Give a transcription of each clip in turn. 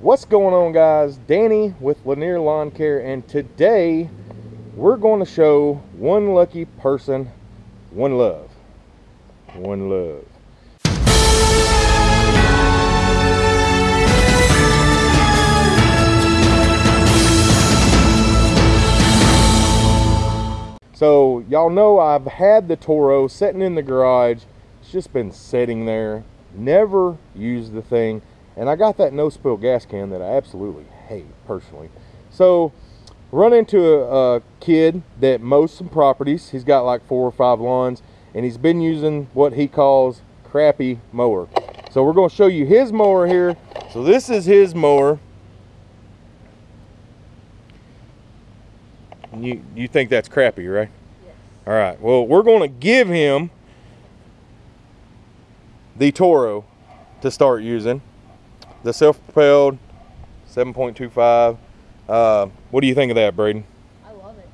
What's going on guys? Danny with Lanier Lawn Care and today we're going to show one lucky person one love. One love. So y'all know I've had the Toro sitting in the garage. It's just been sitting there. Never used the thing. And I got that no spill gas can that I absolutely hate personally. So run into a, a kid that mows some properties. He's got like four or five lawns and he's been using what he calls crappy mower. So we're going to show you his mower here. So this is his mower. You, you think that's crappy, right? Yes. All right. Well, we're going to give him the Toro to start using. The self-propelled 7.25. Uh, what do you think of that, Braden? I love it.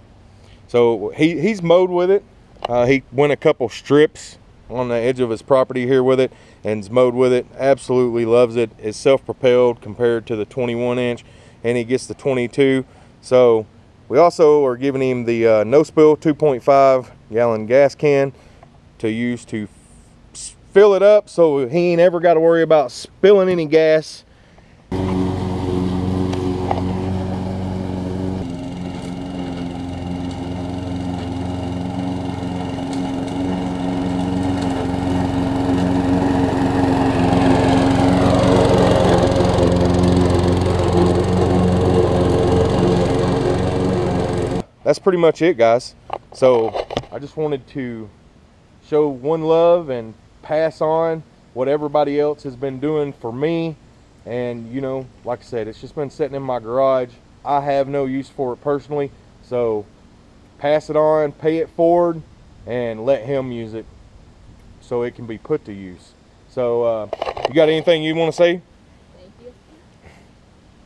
So he, he's mowed with it. Uh, he went a couple strips on the edge of his property here with it and's mowed with it. Absolutely loves it. It's self-propelled compared to the 21 inch and he gets the 22. So we also are giving him the uh, no spill 2.5 gallon gas can to use to fill it up so he ain't ever got to worry about spilling any gas. That's pretty much it guys. So I just wanted to show one love and pass on what everybody else has been doing for me. And you know, like I said, it's just been sitting in my garage. I have no use for it personally. So pass it on, pay it forward, and let him use it so it can be put to use. So uh, you got anything you want to say? Thank you.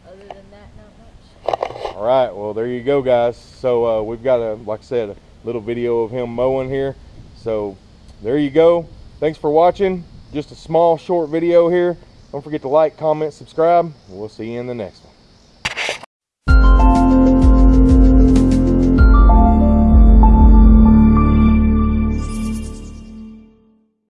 Other than that, not much. All right, well, there you go, guys. So uh, we've got a, like I said, a little video of him mowing here. So there you go. Thanks for watching. Just a small, short video here. Don't forget to like, comment, subscribe. We'll see you in the next one.